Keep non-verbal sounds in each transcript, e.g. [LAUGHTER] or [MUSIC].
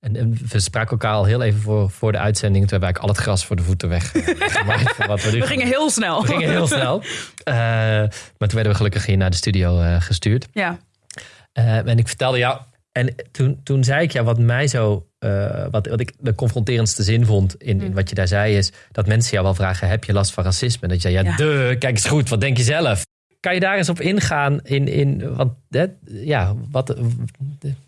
En, en we spraken elkaar al heel even voor, voor de uitzending. Toen hebben we eigenlijk al het gras voor de voeten weg. eh, [LAUGHS] gemaakt voor wat we, nu We gingen heel snel. we gingen heel snel. [LAUGHS] Eh, maar toen werden we gelukkig hier naar de studio eh, gestuurd. Ja, en ik vertelde jou. En toen, toen zei ik ja, wat mij zo. wat, wat ik de confronterendste zin vond in, in wat je daar zei, is dat mensen jou wel vragen: heb je last van racisme? En dat je zei: ja, Ja. de, kijk eens goed, wat denk je zelf? Kan je daar eens op ingaan in, in wat, hè, ja, wat,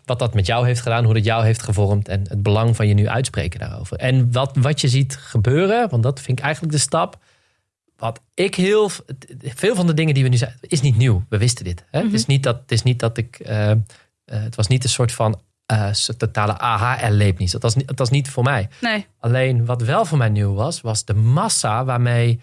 wat dat met jou heeft gedaan, hoe dat jou heeft gevormd en het belang van je nu uitspreken daarover? En wat, wat je ziet gebeuren, want dat vind ik eigenlijk de stap. Wat ik heel. Veel van de dingen die we nu zeggen, is niet nieuw. We wisten dit. Hè? het, is niet dat, het is niet dat ik. eh, eh, het was niet een soort van eh, totale aha-erlevenis. Dat was, niet- dat was niet voor mij. nee. Alleen wat wel voor mij nieuw was, was de massa waarmee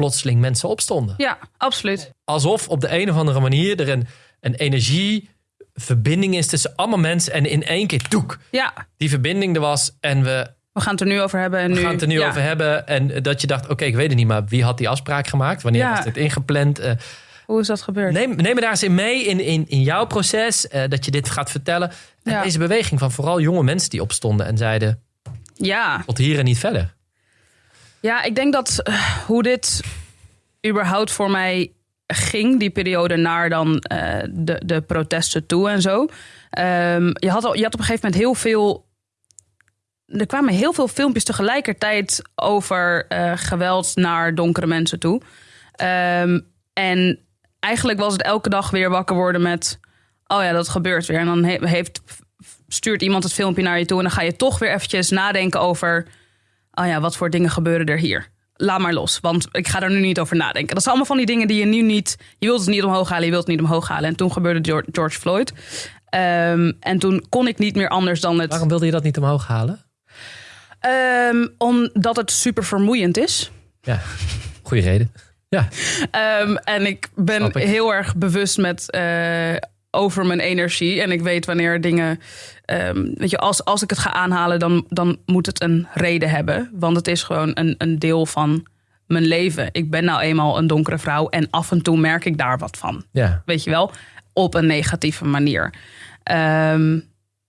plotseling mensen opstonden. Ja, absoluut. Alsof op de een of andere manier er een, een energieverbinding is tussen allemaal mensen. En in één keer, toek, Ja, die verbinding er was. En we, we gaan het er nu over hebben. En we nu, gaan het er nu ja. over hebben. En dat je dacht, oké, ik weet het niet, maar wie had die afspraak gemaakt? Wanneer Ja. was dit ingepland? Eh, Hoe is dat gebeurd? Neem, neem me daar eens in mee in, in, in jouw proces, eh, dat je dit gaat vertellen. En Ja. deze beweging van vooral jonge mensen die opstonden en zeiden, Ja, tot hier en niet verder. Ja, ik denk dat eh, hoe dit überhaupt voor mij ging, die periode naar dan eh, de, de protesten toe en zo. Ehm, je, had al, je had op een gegeven moment heel veel. Er kwamen heel veel filmpjes tegelijkertijd over eh, geweld naar donkere mensen toe. Ehm, en eigenlijk was het elke dag weer wakker worden met. Oh ja, dat gebeurt weer. En dan he- heeft, stuurt iemand het filmpje naar je toe. En dan ga je toch weer eventjes nadenken over oh ja, wat voor dingen gebeuren er hier? Laat maar los, want ik ga er nu niet over nadenken. Dat zijn allemaal van die dingen die je nu niet... Je wilt het niet omhoog halen, je wilt het niet omhoog halen. En toen gebeurde George, Floyd. Ehm, en toen kon ik niet meer anders dan het... Waarom wilde je dat niet omhoog halen? Ehm, omdat het super vermoeiend is. Ja, goede reden. Ja, Ehm, en ik ben ik. heel erg bewust met eh, over mijn energie. En ik weet wanneer dingen. ehm, weet je, als, als ik het ga aanhalen, dan, dan moet het een reden hebben. Want het is gewoon een, een deel van mijn leven. Ik ben nou eenmaal een donkere vrouw. En af en toe merk ik daar wat van. ja. Weet je wel? Op een negatieve manier. Ehm,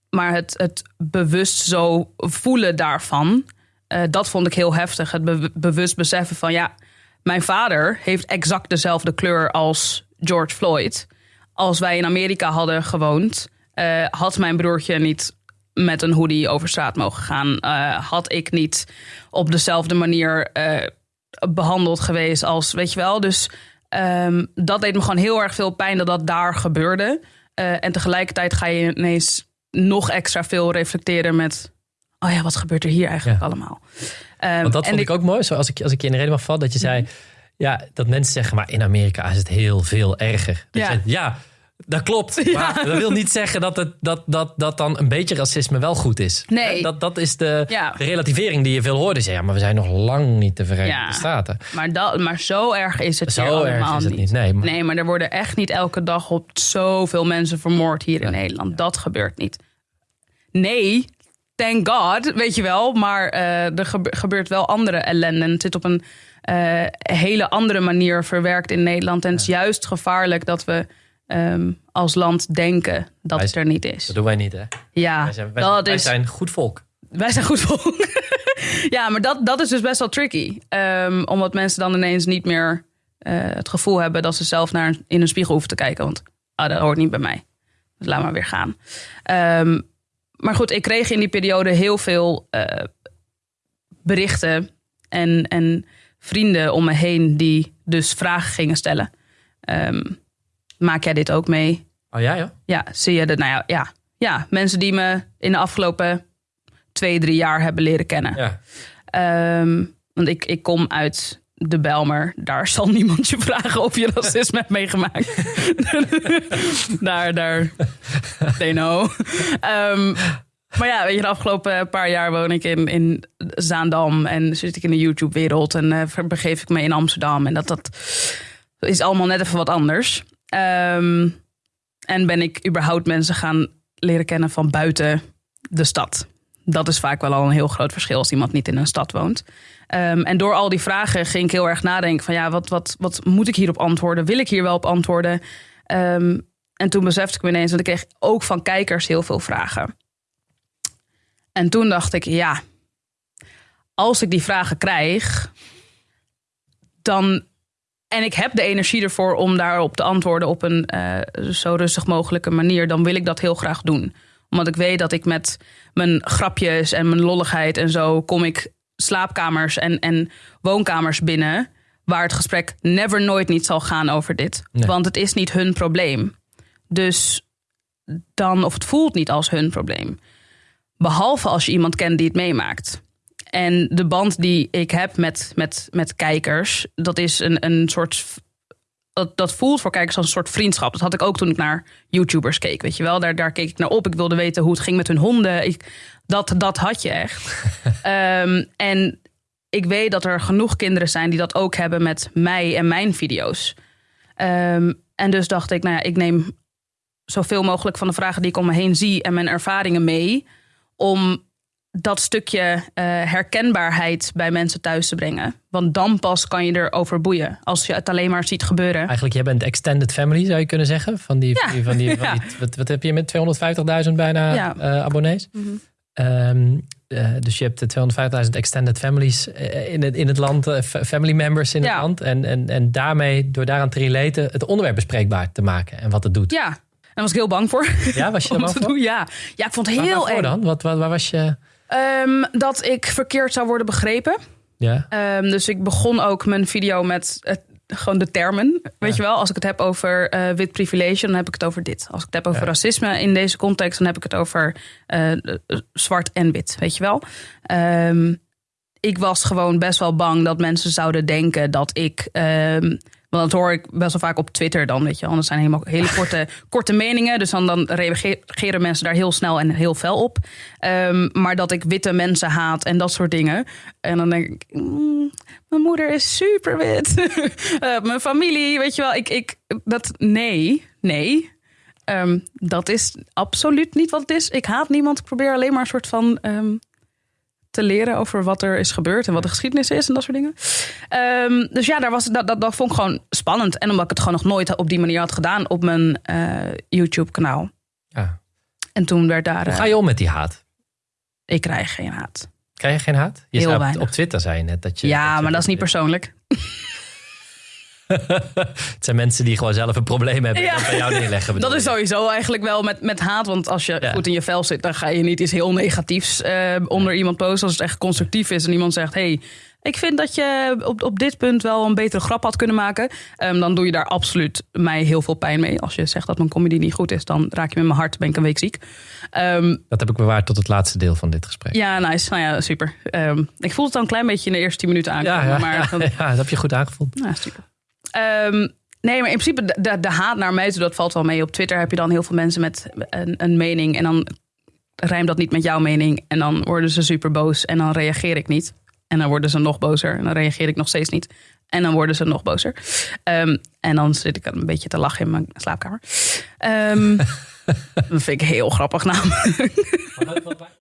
maar het, het bewust zo voelen daarvan, eh, dat vond ik heel heftig. Het be- bewust beseffen van ja, mijn vader heeft exact dezelfde kleur als George Floyd. Als wij in Amerika hadden gewoond, eh, had mijn broertje niet met een hoodie over straat mogen gaan. Eh, had ik niet op dezelfde manier eh, behandeld geweest als, weet je wel. Dus ehm, dat deed me gewoon heel erg veel pijn dat dat daar gebeurde. En tegelijkertijd ga je ineens nog extra veel reflecteren met... oh ja, wat gebeurt er hier eigenlijk Ja. allemaal? Ehm, Want dat en vond ik ook mooi. Zoals ik, als ik je in de reden mag vallen, dat je zei... Ja, dat mensen zeggen, maar in Amerika is het heel veel erger. Dat Ja. zegt, ja dat klopt. Maar dat wil niet zeggen dat, het, dat, dat, dat dan een beetje racisme wel goed is. Nee. Dat, dat is de, Ja. de relativering die je veel hoort. Dus ja, maar we zijn nog lang niet de Verenigde Ja. Staten. Maar, dat, maar zo erg is het Zo hier erg allemaal is het niet, nee, maar- nee, maar er worden echt niet elke dag op zoveel mensen vermoord hier in Nederland. Dat gebeurt niet. Nee, thank God, weet je wel. Maar eh, er gebe- gebeurt wel andere ellende. En het zit op een eh, hele andere manier verwerkt in Nederland. En het is juist gevaarlijk dat we ehm, als land denken dat Wij- het er niet is. Dat doen wij niet, hè? Ja, Wij zijn, wij, dat wij is zijn goed volk. wij zijn goed volk. [LAUGHS] ja, maar dat, dat is dus best wel tricky. Ehm, omdat mensen dan ineens niet meer eh, het gevoel hebben dat ze zelf naar in een spiegel hoeven te kijken. Want ah, dat hoort niet bij mij. Dus laat maar weer gaan. Ehm, maar goed, ik kreeg in die periode heel veel eh, berichten en, en vrienden om me heen die dus vragen gingen stellen. Ehm, maak jij dit ook mee? Oh ja, ja. Ja, zie je dat? Nou ja, ja, ja, mensen die me in de afgelopen twee, drie jaar hebben leren kennen. ja. Ehm, want ik, ik kom uit de Belmer. Daar zal niemand je vragen of je racisme hebt meegemaakt. [LAUGHS] daar, daar, they know. Ehm, maar ja, weet je, de afgelopen paar jaar woon ik in, in Zaandam. En zit ik in de YouTube-wereld. En begeef ik me in Amsterdam. En dat, dat is allemaal net even wat anders. Ehm, en ben ik überhaupt mensen gaan leren kennen van buiten de stad. Dat is vaak wel al een heel groot verschil als iemand niet in een stad woont. Ehm, en door al die vragen ging ik heel erg nadenken van ja, wat, wat, wat moet ik hierop antwoorden? Wil ik hier wel op antwoorden? Ehm, en toen besefte ik me ineens, want ik kreeg ook van kijkers heel veel vragen. En toen dacht ik, ja, als ik die vragen krijg, dan. En ik heb de energie ervoor om daarop te antwoorden op een eh, zo rustig mogelijke manier, dan wil ik dat heel graag doen. Omdat ik weet dat ik met mijn grapjes en mijn lolligheid en zo kom ik slaapkamers en, en woonkamers binnen. Waar het gesprek never nooit niet zal gaan over dit. Nee. Want het is niet hun probleem. Dus dan, of het voelt niet als hun probleem. Behalve als je iemand kent die het meemaakt. En de band die ik heb met, met, met kijkers, dat is een, een soort. Dat, dat voelt voor kijkers als een soort vriendschap. Dat had ik ook toen ik naar YouTubers keek. Weet je wel, daar, daar keek ik naar op. Ik wilde weten hoe het ging met hun honden. Ik, dat, dat had je echt. [LAUGHS] Ehm, en ik weet dat er genoeg kinderen zijn die dat ook hebben met mij en mijn video's. Ehm, en dus dacht ik, nou ja, ik neem zoveel mogelijk van de vragen die ik om me heen zie en mijn ervaringen mee. Om dat stukje eh, herkenbaarheid bij mensen thuis te brengen. Want dan pas kan je erover boeien. Als je het alleen maar ziet gebeuren. Eigenlijk, jij bent extended family, zou je kunnen zeggen. Van die, Ja. van die, van [LAUGHS] die, wat, wat heb je met 250.000 bijna Ja. eh, abonnees? Mhm. Ehm, eh, dus je hebt de 250.000 extended families in het, in het land, fa- family members in Ja. het land. En, en, en daarmee, door daaraan te relaten, het onderwerp bespreekbaar te maken en wat het doet. Ja, daar was ik heel bang voor. Ja, was je [LAUGHS] er bang voor? doen. Ja. ja, ik vond het Waar- heel waarvoor eng. dan? Wat, wat, waar was je? Ehm, dat ik verkeerd zou worden begrepen. Ja, Ehm, dus ik begon ook mijn video met het, gewoon de termen. Weet je wel, als ik het heb over eh, wit privilege, dan heb ik het over dit. Als ik het heb over Ja. racisme in deze context, dan heb ik het over eh, zwart en wit. Weet je wel. Ehm, ik was gewoon best wel bang dat mensen zouden denken dat ik. Want dat hoor ik best wel vaak op Twitter dan, weet je. Dat zijn helemaal hele korte, [LAUGHS] korte meningen. Dus dan, dan reageren mensen daar heel snel en heel fel op. Ehm, maar dat ik witte mensen haat en dat soort dingen. En dan denk ik, mm, mijn moeder is super wit. [LAUGHS] Eh, mijn familie, weet je wel. Ik, ik, dat, nee, nee. Ehm, dat is absoluut niet wat het is. Ik haat niemand. Ik probeer alleen maar een soort van ehm, te leren over wat er is gebeurd en wat de geschiedenis is en dat soort dingen. Ehm, dus ja, daar was, dat, dat, dat vond ik gewoon spannend. En omdat ik het gewoon nog nooit op die manier had gedaan op mijn eh, YouTube-kanaal. ja. En toen werd daar. Hoe eh, ga je om met die haat? ik krijg geen haat. Krijg je geen haat? Je Heel op, Twitter zei je net dat je... ja, je- maar dat is niet persoonlijk. [LAUGHS] [LAUGHS] Het zijn mensen die gewoon zelf een probleem hebben Ja. en dat bij jou neerleggen. Dat is sowieso eigenlijk wel met, met haat. Want als je Ja. goed in je vel zit, dan ga je niet iets heel negatiefs eh, onder iemand posten. Als het echt constructief is en iemand zegt: hey, ik vind dat je op, op dit punt wel een betere grap had kunnen maken. Ehm, dan doe je daar absoluut mij heel veel pijn mee. Als je zegt dat mijn comedy niet goed is, dan raak je met mijn hart, ben ik een week ziek. Ehm, Dat heb ik bewaard tot het laatste deel van dit gesprek. ja, nice. Nou ja, super. Ehm, ik voel het al een klein beetje in de eerste tien minuten aankomen. ja, ja, maar [LAUGHS] ja, ja, dat heb je goed aangevoeld. Ja, super. Ehm, nee, maar in principe de, de, de haat naar mij dat valt wel mee. Op Twitter heb je dan heel veel mensen met een, een mening. En dan rijmt dat niet met jouw mening. En dan worden ze super boos. En dan reageer ik niet. En dan worden ze nog bozer. En dan reageer ik nog steeds niet. En dan worden ze nog bozer. Ehm, en dan zit ik een beetje te lachen in mijn slaapkamer. Ehm, [LAUGHS] dat vind ik heel grappig namelijk.